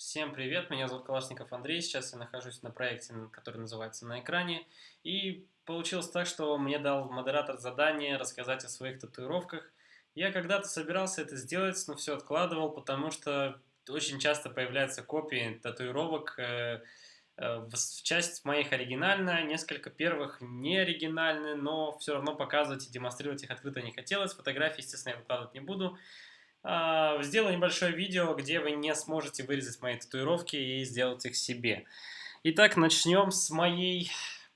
Всем привет, меня зовут Калашников Андрей, сейчас я нахожусь на проекте, который называется «На экране», и получилось так, что мне дал модератор задание рассказать о своих татуировках. Я когда-то собирался это сделать, но все откладывал, потому что очень часто появляются копии татуировок, э, э, часть моих оригинальная, несколько первых не оригинальные, но все равно показывать и демонстрировать их открыто не хотелось, фотографии, естественно, я выкладывать не буду. А, сделаю небольшое видео, где вы не сможете вырезать мои татуировки и сделать их себе. Итак, начнем с моей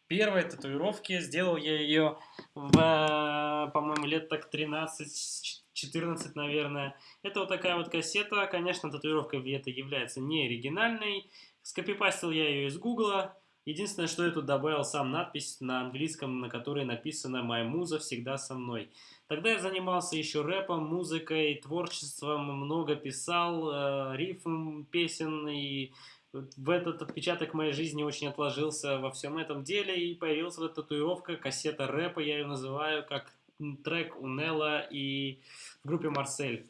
первой татуировки. Сделал я ее, по-моему, лет так 13-14, наверное. Это вот такая вот кассета. Конечно, татуировка это является не оригинальной. Скопипастил я ее из гугла. Единственное, что я тут добавил сам надпись на английском, на которой написано «Моя муза всегда со мной». Тогда я занимался еще рэпом, музыкой, творчеством, много писал, э, рифм, песен, и в этот отпечаток моей жизни очень отложился во всем этом деле, и появилась вот татуировка, кассета рэпа, я ее называю, как трек у Нелла и в группе Марсель.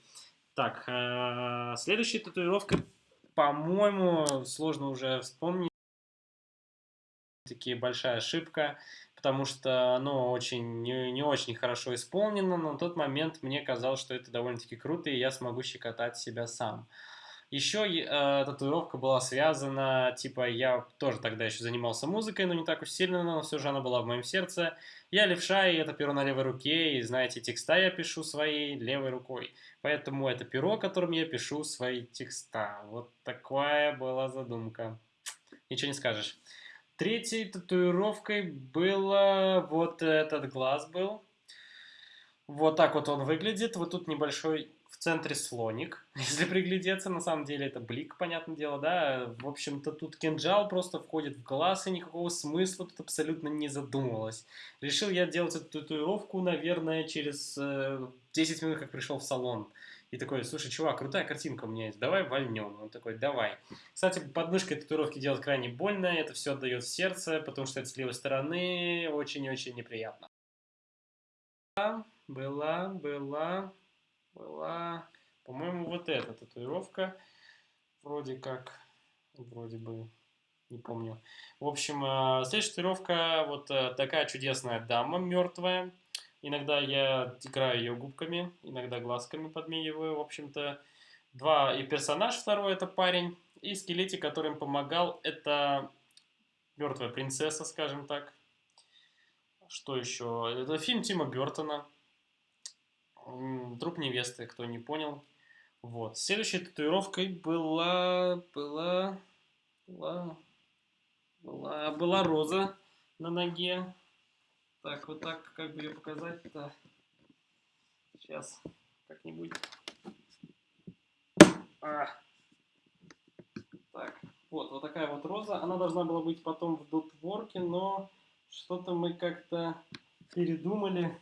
Так, э, следующая татуировка, по-моему, сложно уже вспомнить, таки большая ошибка потому что оно очень не, не очень хорошо исполнено, но на тот момент мне казалось, что это довольно-таки круто, и я смогу щекотать себя сам. Еще э, татуировка была связана, типа, я тоже тогда еще занимался музыкой, но не так уж сильно, но все же она была в моем сердце. Я левша, и это перо на левой руке, и, знаете, текста я пишу своей левой рукой. Поэтому это перо, которым я пишу свои текста. Вот такая была задумка. Ничего не скажешь. Третьей татуировкой было вот этот глаз был. Вот так вот он выглядит. Вот тут небольшой в центре слоник, если приглядеться. На самом деле это блик, понятное дело, да. В общем-то тут кинжал просто входит в глаз, и никакого смысла тут абсолютно не задумывалось. Решил я делать эту татуировку, наверное, через 10 э, минут, как пришел в салон. И такой, слушай, чувак, крутая картинка у меня есть, давай вольнем. Он такой, давай. Кстати, подмышкой татуировки делать крайне больно, это все отдает в сердце, потому что это с левой стороны очень-очень неприятно. Была, была, была, по-моему, вот эта татуировка. Вроде как, вроде бы, не помню. В общем, э, следующая татуировка, вот э, такая чудесная дама мертвая. Иногда я играю ее губками, иногда глазками подмигиваю. В общем-то, два. И персонаж второй это парень. И скелетик, который им помогал, это мертвая принцесса, скажем так. Что еще? Это фильм Тима Бертона. Труп невесты, кто не понял. Вот. Следующей татуировкой была, была, была, была, была роза на ноге. Так, вот так, как бы ее показать-то. Сейчас как-нибудь. А. Так, вот, вот такая вот роза. Она должна была быть потом в дотворке, но что-то мы как-то передумали.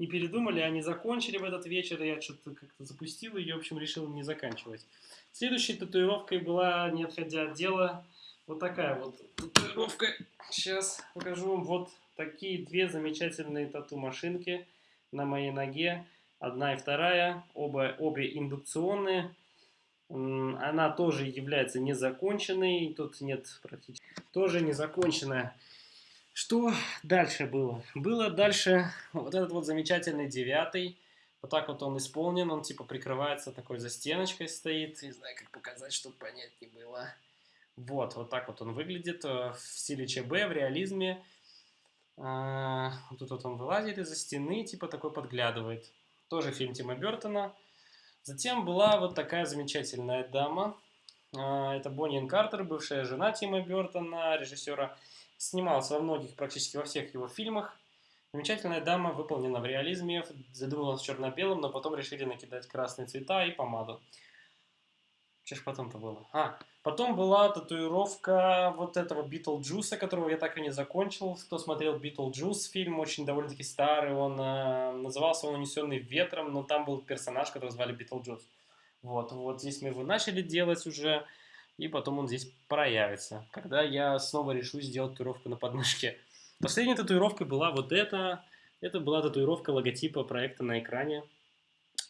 Не передумали, а не закончили в этот вечер. Я что-то как-то запустил ее, в общем, решил не заканчивать. Следующей татуировкой была, не отходя от дела, вот такая вот татуировка. Сейчас покажу вам. Вот такие две замечательные тату-машинки на моей ноге. Одна и вторая, оба, обе индукционные. Она тоже является незаконченной, тут нет практически. Тоже незаконченная. Что дальше было? Было дальше вот этот вот замечательный девятый. Вот так вот он исполнен, он типа прикрывается такой застеночкой стоит. Не знаю, как показать, чтобы понять не было. Вот, вот так вот он выглядит э, в стиле ЧБ, в реализме. А, тут вот он вылазит из-за стены, типа такой подглядывает. Тоже фильм Тима Бертона. Затем была вот такая замечательная дама. А, это Бонни Картер, бывшая жена Тима Бертона, режиссера. Снималась во многих, практически во всех его фильмах. Замечательная дама, выполнена в реализме, задумывалась черно-белым, но потом решили накидать красные цвета и помаду. Что ж потом-то было? А, потом была татуировка вот этого Битлджуса, которого я так и не закончил. Кто смотрел Битлджус, фильм очень довольно-таки старый, он э, назывался он «Унесенный ветром», но там был персонаж, которого звали Битлджус. Вот, вот здесь мы его начали делать уже, и потом он здесь проявится, когда я снова решу сделать татуировку на подмышке. Последней татуировкой была вот эта. Это была татуировка логотипа проекта на экране.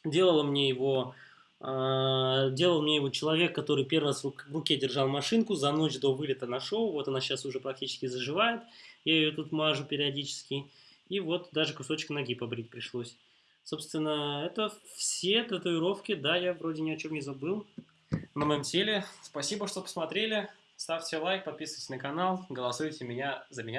Делала мне его делал мне его человек, который первый раз в руке держал машинку, за ночь до вылета нашел. Вот она сейчас уже практически заживает. Я ее тут мажу периодически. И вот даже кусочек ноги побрить пришлось. Собственно, это все татуировки. Да, я вроде ни о чем не забыл на моем теле. Спасибо, что посмотрели. Ставьте лайк, подписывайтесь на канал, голосуйте меня за меня.